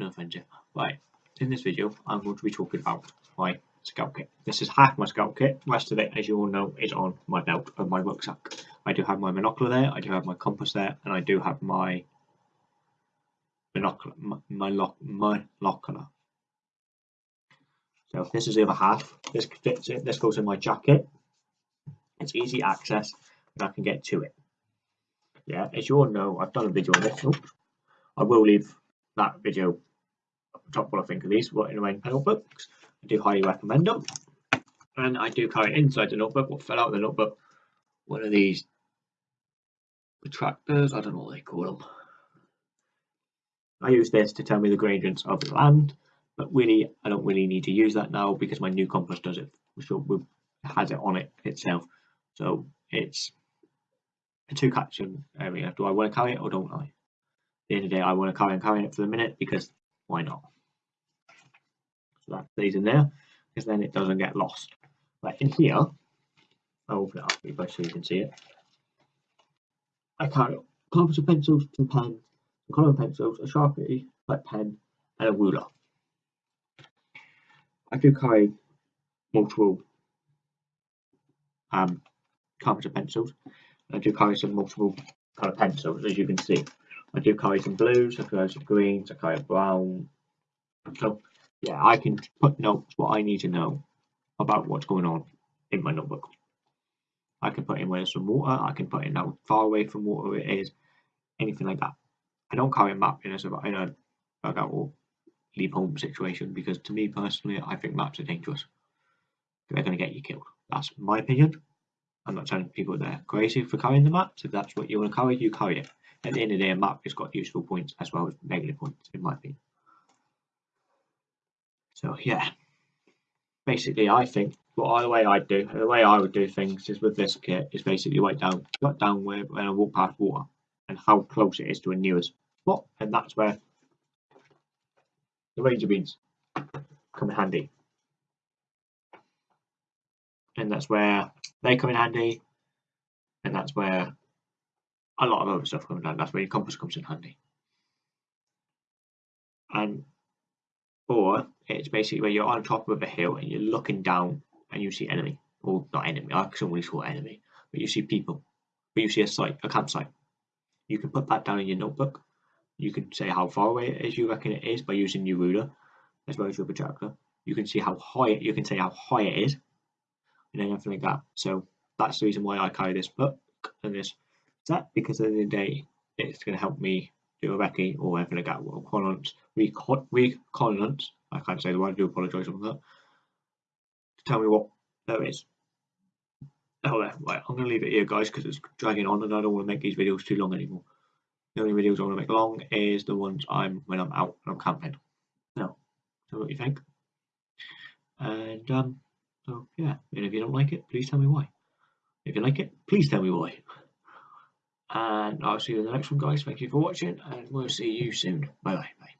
offence here. Right, in this video, I'm going to be talking about my scout kit. This is half my scout kit. Rest of it, as you all know, is on my belt of my rucksack. I do have my monocular there, I do have my compass there, and I do have my monocular, my, my, lock. So this is the other half. This fits it. This goes in my jacket. It's easy access, and I can get to it. Yeah, as you all know, I've done a video on this. Oops. I will leave that video top what I think of these, what in my notebooks. I do highly recommend them. And I do carry inside the notebook, what fell out of the notebook, one of these protractors, I don't know what they call them. I use this to tell me the gradients of the land, but really I don't really need to use that now because my new compass does it, which has it on it itself. So it's a two caption area. Do I want to carry it or don't I? The end of the day, I want to carry and carry it for the minute because why not? So that stays in there because then it doesn't get lost. Right in here, I'll open it up for you so you can see it. I carry colors of pencils, some pens, some colouring pencils, a sharpie, a pen, and a ruler. I do carry multiple um, of pencils. I do carry some multiple colour pencils, as you can see. I do carry some blues, I carry some greens, I carry a brown. So, yeah, I can put notes what I need to know about what's going on in my notebook. I can put in where there's some water, I can put in how far away from water it is, anything like that. I don't carry a map in a, in a bug or leave home situation because to me personally, I think maps are dangerous. They're going to get you killed. That's my opinion. I'm not telling people they're crazy for carrying the maps. If that's what you want to carry, you carry it. At the end of the day, a map has got useful points as well as negative points, in my opinion. So yeah, basically, I think what the way I do, the way I would do things is with this kit is basically write down, jot down where when I walk past water and how close it is to a nearest spot, and that's where the ranger beads come in handy. And that's where they come in handy, and that's where a lot of other stuff comes down. That's where your compass comes in handy. And or it's basically where you're on top of a hill and you're looking down and you see enemy, or not enemy. I always call enemy, but you see people. But you see a site, a campsite. You can put that down in your notebook. You can say how far away it is you reckon it is by using your ruler as well as your protractor. You can see how high it, you can say how high it is and anything like that. So that's the reason why I carry this book and this set because at the end of the day it's going to help me do a recce or like that. Well, reconnaissance, reconnaissance. I can't say the word. I do apologise for that. To tell me what there is. Oh. Right, I'm going to leave it here, guys, because it's dragging on, and I don't want to make these videos too long anymore. The only videos I want to make long is the ones I'm when I'm out and I'm camping. Now, tell me what you think. And um, so yeah, and if you don't like it, please tell me why. If you like it, please tell me why. And I'll see you in the next one, guys. Thank you for watching, and we'll see you soon. Bye bye. bye.